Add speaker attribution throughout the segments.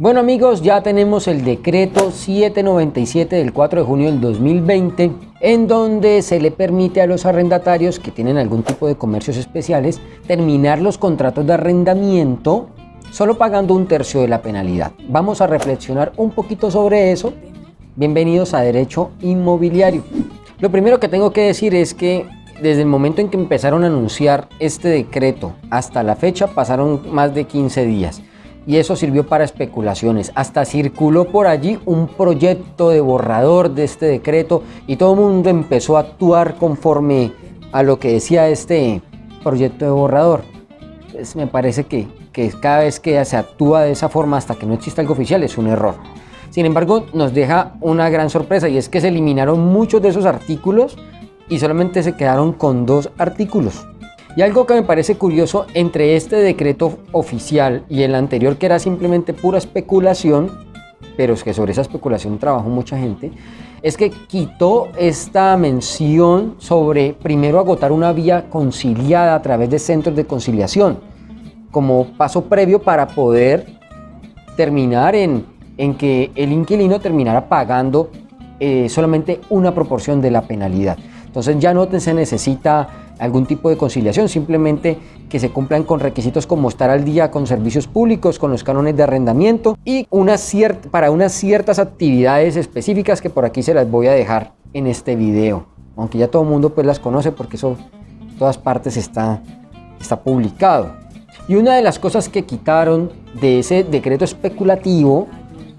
Speaker 1: Bueno amigos, ya tenemos el decreto 797 del 4 de junio del 2020 en donde se le permite a los arrendatarios que tienen algún tipo de comercios especiales terminar los contratos de arrendamiento solo pagando un tercio de la penalidad. Vamos a reflexionar un poquito sobre eso. Bienvenidos a Derecho Inmobiliario. Lo primero que tengo que decir es que desde el momento en que empezaron a anunciar este decreto hasta la fecha pasaron más de 15 días y eso sirvió para especulaciones. Hasta circuló por allí un proyecto de borrador de este decreto y todo el mundo empezó a actuar conforme a lo que decía este proyecto de borrador. Pues me parece que, que cada vez que se actúa de esa forma hasta que no exista algo oficial es un error. Sin embargo, nos deja una gran sorpresa y es que se eliminaron muchos de esos artículos y solamente se quedaron con dos artículos. Y algo que me parece curioso entre este decreto oficial y el anterior que era simplemente pura especulación, pero es que sobre esa especulación trabajó mucha gente, es que quitó esta mención sobre primero agotar una vía conciliada a través de centros de conciliación, como paso previo para poder terminar en, en que el inquilino terminara pagando eh, solamente una proporción de la penalidad. Entonces ya no se necesita algún tipo de conciliación, simplemente que se cumplan con requisitos como estar al día con servicios públicos, con los cánones de arrendamiento y una para unas ciertas actividades específicas que por aquí se las voy a dejar en este video. Aunque ya todo el mundo pues las conoce porque eso en todas partes está, está publicado. Y una de las cosas que quitaron de ese decreto especulativo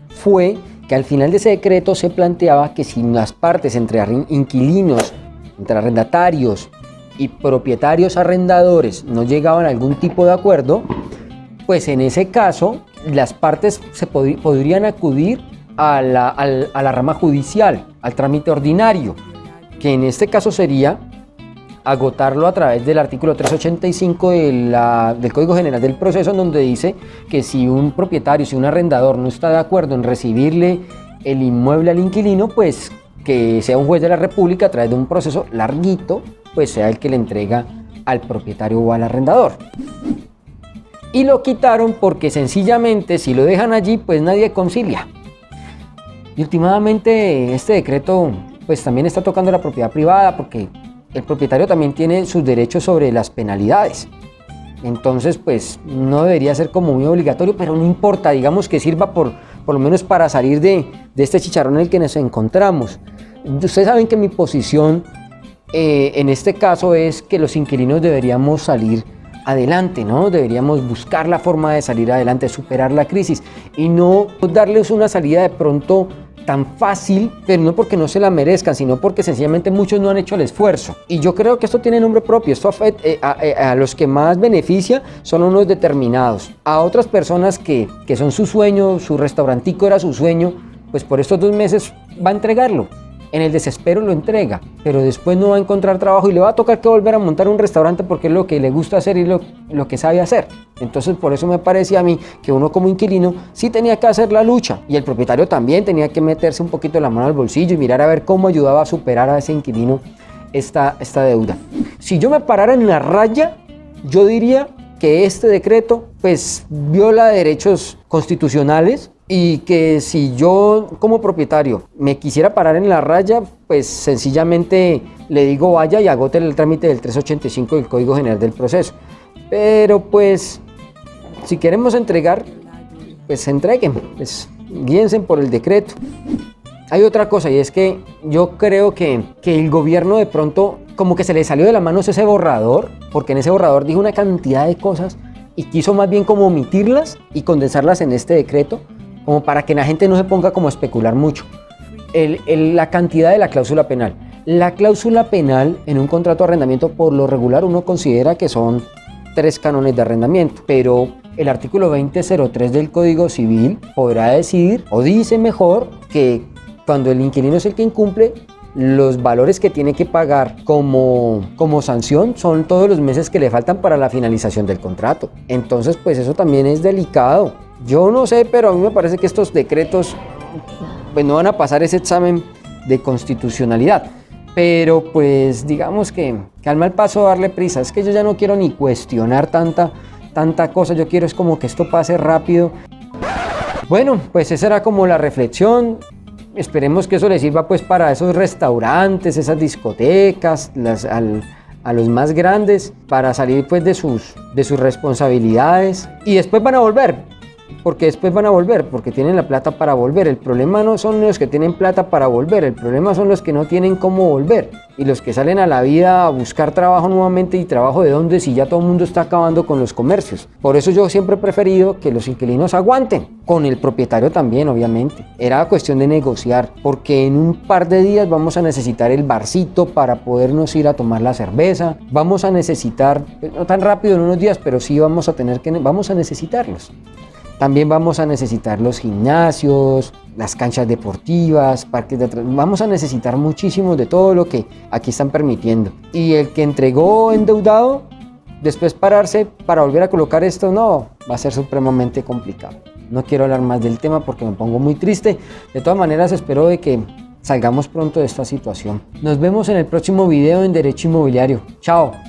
Speaker 1: fue que al final de ese decreto se planteaba que si las partes entre inquilinos, entre arrendatarios y propietarios arrendadores no llegaban a algún tipo de acuerdo, pues en ese caso las partes se podrían acudir a la, a la rama judicial, al trámite ordinario, que en este caso sería agotarlo a través del artículo 385 del Código General del Proceso, en donde dice que si un propietario, si un arrendador no está de acuerdo en recibirle el inmueble al inquilino, pues que sea un juez de la República a través de un proceso larguito, pues sea el que le entrega al propietario o al arrendador. Y lo quitaron porque sencillamente si lo dejan allí, pues nadie concilia. Y últimamente este decreto pues también está tocando la propiedad privada porque el propietario también tiene sus derechos sobre las penalidades. Entonces, pues no debería ser como muy obligatorio, pero no importa, digamos que sirva por, por lo menos para salir de, de este chicharrón en el que nos encontramos. Ustedes saben que mi posición eh, en este caso es que los inquilinos deberíamos salir adelante, ¿no? Deberíamos buscar la forma de salir adelante, superar la crisis y no darles una salida de pronto tan fácil, pero no porque no se la merezcan, sino porque sencillamente muchos no han hecho el esfuerzo. Y yo creo que esto tiene nombre propio, esto eh, eh, a, los que más beneficia son unos determinados. A otras personas que, que son su sueño, su restaurantico era su sueño, pues por estos dos meses va a entregarlo en el desespero lo entrega, pero después no va a encontrar trabajo y le va a tocar que volver a montar un restaurante porque es lo que le gusta hacer y lo, lo que sabe hacer. Entonces por eso me parecía a mí que uno como inquilino sí tenía que hacer la lucha y el propietario también tenía que meterse un poquito la mano al bolsillo y mirar a ver cómo ayudaba a superar a ese inquilino esta, esta deuda. Si yo me parara en la raya, yo diría que este decreto pues viola derechos constitucionales y que si yo como propietario me quisiera parar en la raya, pues sencillamente le digo vaya y agote el trámite del 385 del Código General del Proceso. Pero pues si queremos entregar, pues entreguen, pues guíense por el decreto. Hay otra cosa y es que yo creo que, que el gobierno de pronto como que se le salió de la mano ese borrador, porque en ese borrador dijo una cantidad de cosas y quiso más bien como omitirlas y condensarlas en este decreto como para que la gente no se ponga como a especular mucho. la cantidad de la cláusula penal. La cláusula penal en un contrato de arrendamiento por lo regular uno considera que son tres cánones de arrendamiento, pero el artículo 2003 del Código Civil podrá decidir o dice mejor que cuando el inquilino es el que incumple, los valores que tiene que pagar como, como sanción son todos los meses que le faltan para la finalización del contrato. Entonces, pues eso también es delicado. Yo no sé, pero a mí me parece que estos decretos pues, no van a pasar ese examen de constitucionalidad. Pero pues digamos que, que al mal paso darle prisa. Es que yo ya no quiero ni cuestionar tanta, tanta cosa. Yo quiero es como que esto pase rápido. Bueno, pues esa era como la reflexión. Esperemos que eso les sirva pues para esos restaurantes, esas discotecas, las, a los más grandes, para salir pues de sus, de sus responsabilidades. Y después van a volver, porque después van a volver, porque tienen la plata para volver. El problema no son los que tienen plata para volver, el problema son los que no tienen cómo volver y los que salen a la vida a buscar trabajo nuevamente y trabajo de dónde si ya todo el mundo está acabando con los comercios. Por eso yo siempre he preferido que los inquilinos aguanten, con el propietario también obviamente. Era cuestión de negociar, porque en un par de días vamos a necesitar el barcito para podernos ir a tomar la cerveza, vamos a necesitar, pues, no tan rápido en unos días, pero sí vamos a tener que, vamos a necesitarlos. También vamos a necesitar los gimnasios, las canchas deportivas, parques de Vamos a necesitar muchísimo de todo lo que aquí están permitiendo. Y el que entregó endeudado, después pararse para volver a colocar esto, no, va a ser supremamente complicado. No quiero hablar más del tema porque me pongo muy triste. De todas maneras, espero de que salgamos pronto de esta situación. Nos vemos en el próximo video en Derecho Inmobiliario. Chao.